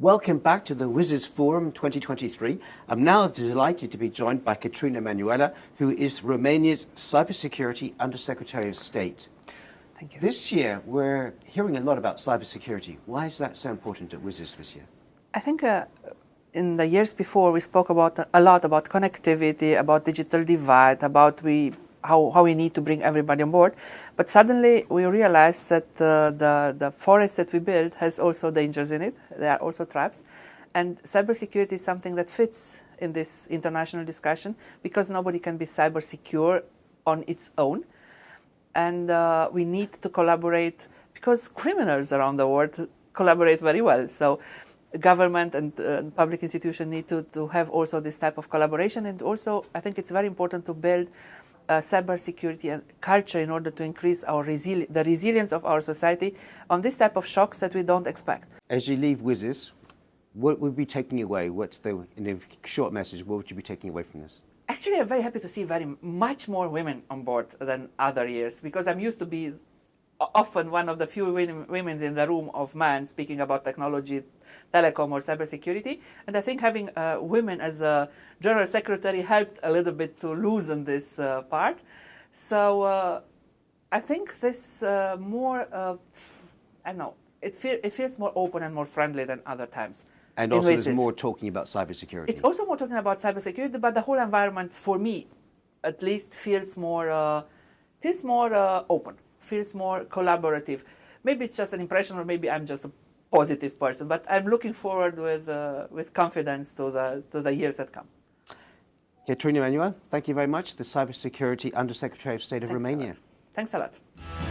Welcome back to the WSIS Forum 2023. I'm now delighted to be joined by Katerina Manuela, who is Romania's Cybersecurity Undersecretary of State. Thank you. This year, we're hearing a lot about cybersecurity. Why is that so important at WSIS this year? I think uh, in the years before we spoke about a lot about connectivity, about digital divide, about we how, how we need to bring everybody on board. But suddenly we realized that uh, the, the forest that we build has also dangers in it. There are also traps. And cybersecurity is something that fits in this international discussion because nobody can be cyber secure on its own. And uh, we need to collaborate because criminals around the world collaborate very well. So government and uh, public institutions need to, to have also this type of collaboration. And also, I think it's very important to build uh, cybersecurity and culture in order to increase our resili the resilience of our society on this type of shocks that we don't expect. As you leave WSIS, what would be taking away? What's the, in a short message, what would you be taking away from this? Actually, I'm very happy to see very much more women on board than other years because I'm used to be often one of the few women in the room of men speaking about technology, telecom or cybersecurity. And I think having uh, women as a general secretary helped a little bit to loosen this uh, part. So uh, I think this uh, more, uh, I don't know, it, feel, it feels more open and more friendly than other times. And also there's more talking about cybersecurity. It's also more talking about cybersecurity, but the whole environment, for me, at least, feels more, uh, feels more open feels more collaborative. Maybe it's just an impression, or maybe I'm just a positive person. But I'm looking forward with uh, with confidence to the to the years that come. Katerina Manuel, thank you very much. The Cybersecurity Undersecretary of State of Thanks Romania. A Thanks a lot.